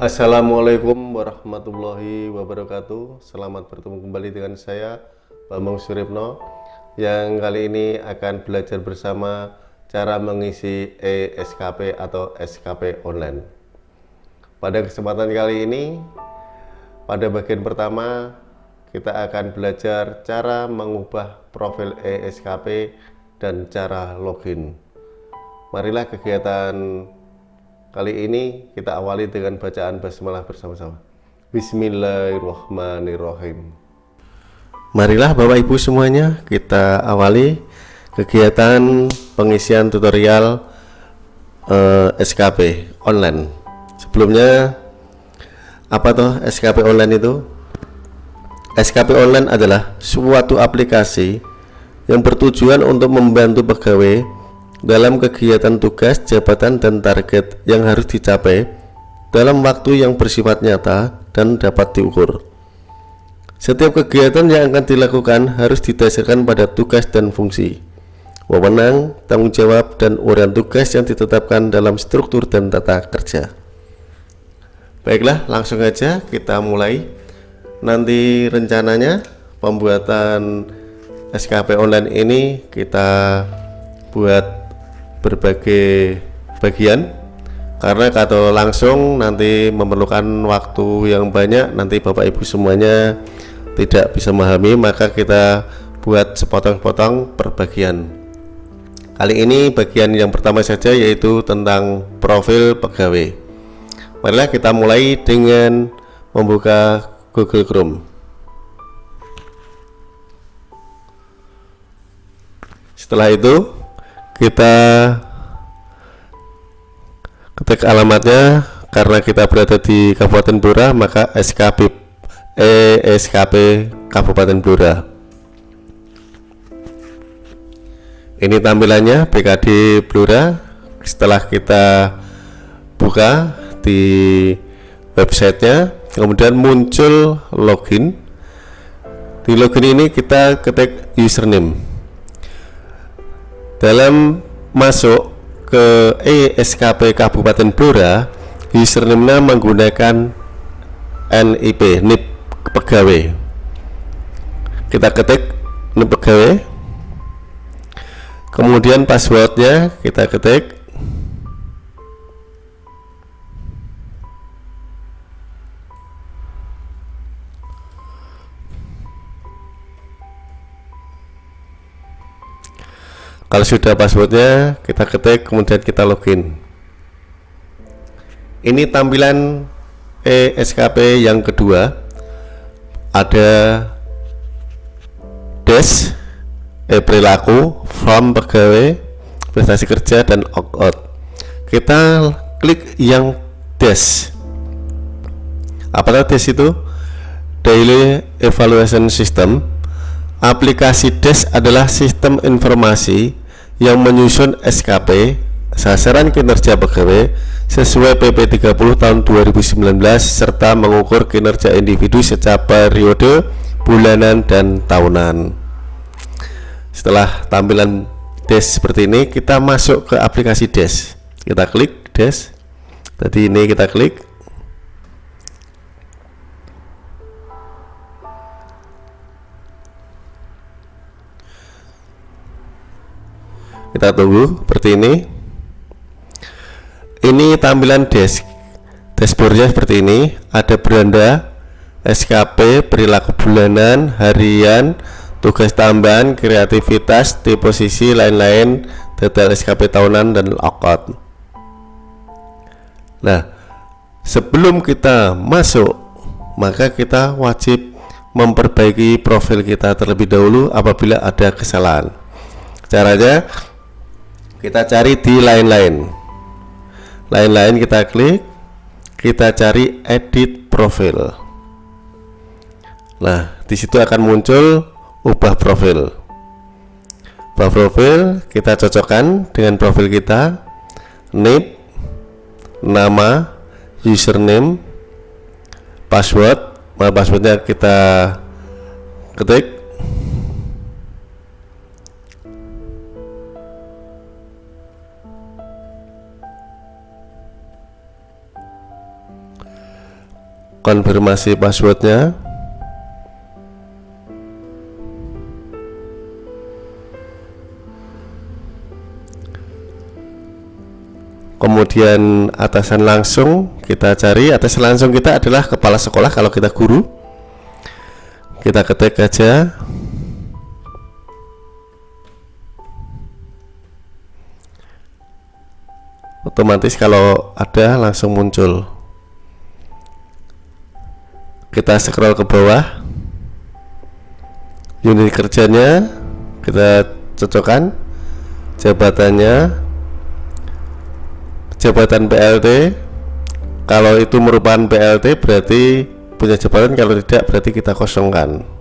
Assalamualaikum warahmatullahi wabarakatuh. Selamat bertemu kembali dengan saya Bambang Suripno Yang kali ini akan belajar bersama Cara mengisi ESKP atau SKP online. Pada kesempatan kali ini Pada bagian pertama Kita akan belajar cara mengubah profil ESKP Dan cara login. Marilah kegiatan Kali ini kita awali dengan bacaan basmalah bersama-sama. Bismillahirrahmanirrahim. Marilah Bapak Ibu semuanya kita awali kegiatan pengisian tutorial eh, SKP online. Sebelumnya apa tuh SKP online itu? SKP online adalah suatu aplikasi yang bertujuan untuk membantu pegawai dalam kegiatan tugas, jabatan, dan target yang harus dicapai dalam waktu yang bersifat nyata dan dapat diukur. Setiap kegiatan yang akan dilakukan harus didasarkan pada tugas dan fungsi, wewenang, tanggung jawab, dan urian tugas yang ditetapkan dalam struktur dan tata kerja. Baiklah, langsung aja kita mulai. Nanti rencananya pembuatan SKP online ini kita buat berbagai bagian. Karena kalau langsung nanti memerlukan waktu yang banyak nanti Bapak Ibu semuanya tidak bisa memahami maka kita buat sepotong-potong per bagian. Kali ini bagian yang pertama saja yaitu tentang profil pegawai. Marilah kita mulai dengan membuka Google Chrome. Setelah itu kita ketik alamatnya. Karena kita berada di Kabupaten Blora maka SKP eh, SKP Kabupaten Blora. Ini tampilannya BKD Blora. Setelah kita buka di websitenya kemudian muncul login. Di login ini kita ketik username dalam masuk ke ESKP Kabupaten Blora username-nya menggunakan NIP NIP pegawai. Kita ketik NIP pegawai. Kemudian passwordnya kita ketik kalau sudah passwordnya kita ketik kemudian kita login. Ini tampilan ESKP yang kedua. Ada dash e perilaku from pegawai prestasi kerja dan opt out kita klik yang dash. Apakah dash itu? Daily evaluation system. Aplikasi dash adalah sistem informasi yang menyusun SKP sasaran kinerja pegawai sesuai PP 30 tahun 2019 serta mengukur kinerja individu secara periode bulanan dan tahunan. Setelah tampilan dash seperti ini kita masuk ke aplikasi dash kita klik dash tadi ini kita klik kita tunggu seperti ini. Ini tampilan desk dashboardnya seperti ini. Ada beranda SKP perilaku bulanan harian tugas tambahan kreativitas deposisi lain-lain detail SKP tahunan dan lockout nah sebelum kita masuk maka kita wajib memperbaiki profil kita terlebih dahulu apabila ada kesalahan. Caranya kita cari di lain-lain. Lain-lain kita klik kita cari edit profil. Nah di situ akan muncul ubah profil. Ubah profil kita cocokkan dengan profil kita. Name nama username password. Nah, passwordnya kita ketik konfirmasi passwordnya. Kemudian atasan langsung kita cari. Atasan langsung kita adalah kepala sekolah kalau kita guru. Kita ketik aja. Otomatis kalau ada langsung muncul kita scroll ke bawah. Unit kerjanya kita cocokkan. Jabatannya jabatan PLT kalau itu merupakan PLT berarti punya jabatan. Kalau tidak berarti kita kosongkan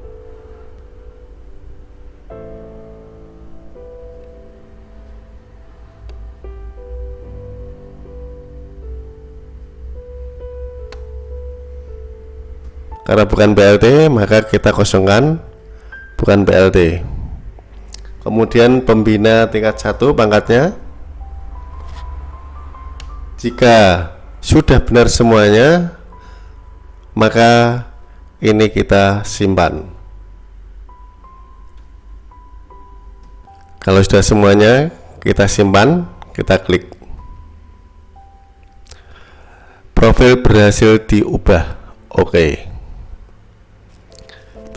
karena bukan BLT maka kita kosongkan bukan BLT kemudian pembina tingkat satu pangkatnya. Jika sudah benar semuanya maka ini kita simpan. Kalau sudah semuanya kita simpan kita klik. Profil berhasil diubah oke. okay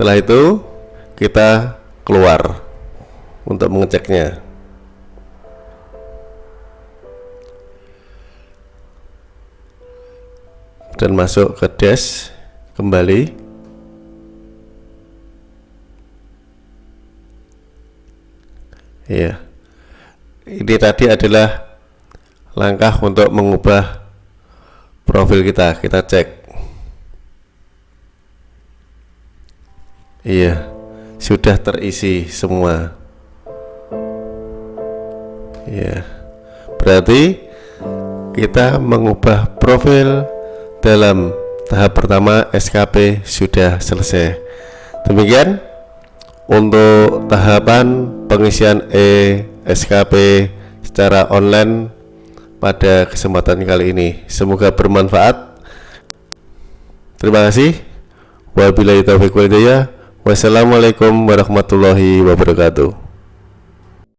setelah itu kita keluar untuk mengeceknya. Dan masuk ke dash kembali. Ya ini tadi adalah langkah untuk mengubah profil kita. Kita cek Iya, sudah terisi semua. Iya, berarti kita mengubah profil dalam tahap pertama SKP sudah selesai. Demikian untuk tahapan pengisian e SKP secara online pada kesempatan kali ini. Semoga bermanfaat. Terima kasih. Wabillahi taufiq walhidayah. Wassalamualaikum warahmatullahi wabarakatuh.